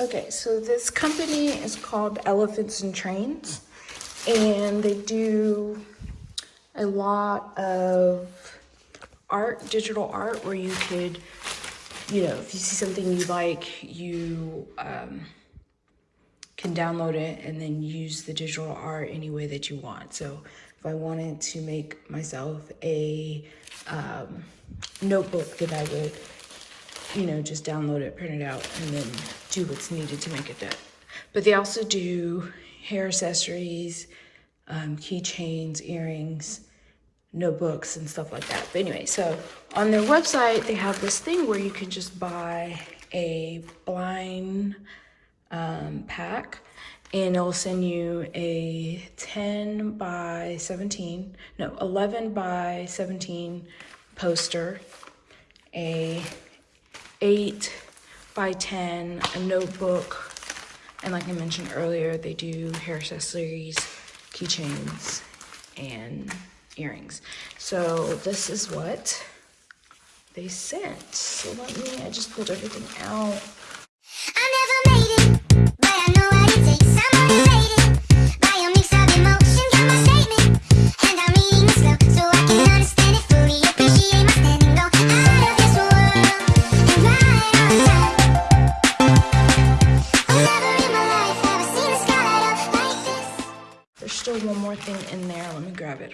Okay, so this company is called Elephants and Trains, and they do a lot of art, digital art, where you could, you know, if you see something you like, you um, can download it and then use the digital art any way that you want. So if I wanted to make myself a um, notebook that I would you know, just download it, print it out, and then do what's needed to make it done. But they also do hair accessories, um, keychains, earrings, notebooks, and stuff like that. But anyway, so on their website, they have this thing where you can just buy a blind um, pack and it'll send you a 10 by 17, no, 11 by 17 poster, a eight by 10, a notebook, and like I mentioned earlier, they do hair accessories, keychains, and earrings. So this is what they sent. So let me, I just pulled everything out.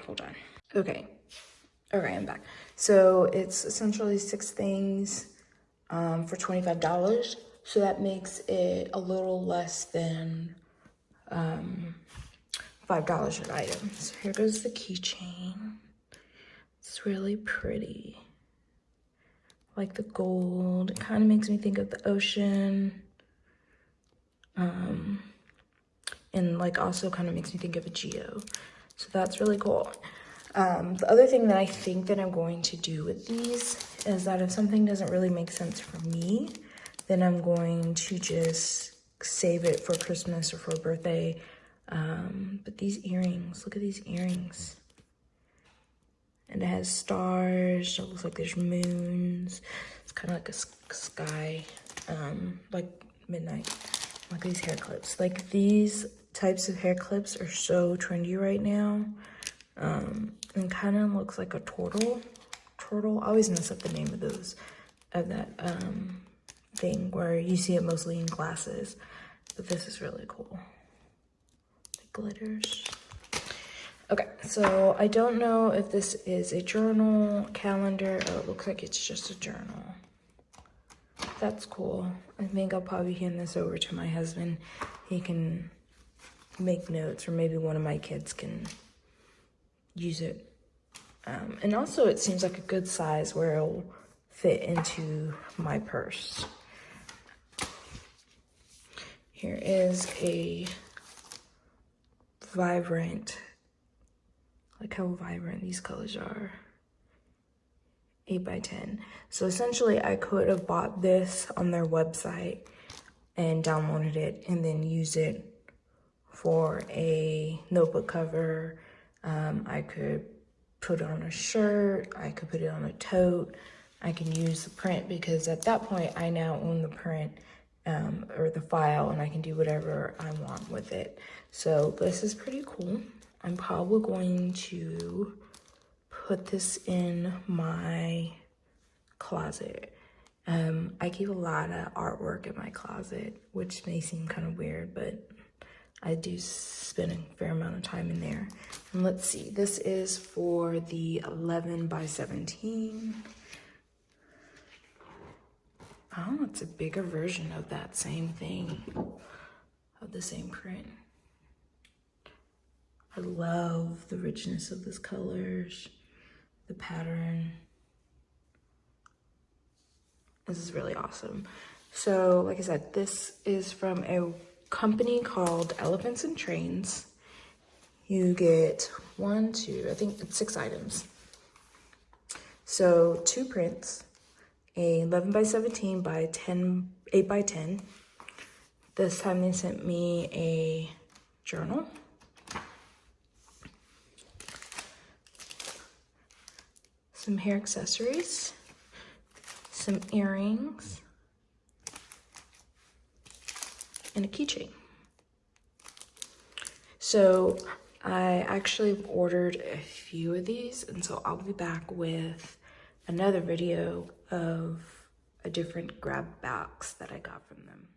Hold on. Okay, All right, I'm back. So it's essentially six things um, for $25. So that makes it a little less than um, $5 an item. So here goes the keychain. It's really pretty. Like the gold, it kind of makes me think of the ocean. Um, and like also kind of makes me think of a geo. So that's really cool. Um, the other thing that I think that I'm going to do with these is that if something doesn't really make sense for me, then I'm going to just save it for Christmas or for a birthday. Um, but these earrings, look at these earrings. And it has stars, it looks like there's moons. It's kind of like a sky, um, like midnight. Like these hair clips. Like these types of hair clips are so trendy right now. Um, and kind of looks like a turtle. Turtle. I always mess up the name of those, of that um, thing where you see it mostly in glasses. But this is really cool. It glitters. Okay, so I don't know if this is a journal, calendar. It looks like it's just a journal. That's cool. I think I'll probably hand this over to my husband. He can make notes or maybe one of my kids can use it. Um, and also it seems like a good size where it'll fit into my purse. Here is a vibrant, like how vibrant these colors are. 8 by 10 So essentially I could have bought this on their website and downloaded it and then use it for a notebook cover. Um, I could put on a shirt. I could put it on a tote. I can use the print because at that point I now own the print um, or the file and I can do whatever I want with it. So this is pretty cool. I'm probably going to put this in my closet. Um, I keep a lot of artwork in my closet, which may seem kind of weird, but I do spend a fair amount of time in there. And let's see, this is for the 11 by 17. Oh, it's a bigger version of that same thing, of the same print. I love the richness of these colors, the pattern. This is really awesome. So, like I said, this is from a company called Elephants and Trains. You get one, two, I think it's six items. So two prints, a 11 by 17 by 10, 8 by 10. This time they sent me a journal. Some hair accessories, some earrings, and a keychain. So I actually ordered a few of these and so I'll be back with another video of a different grab box that I got from them.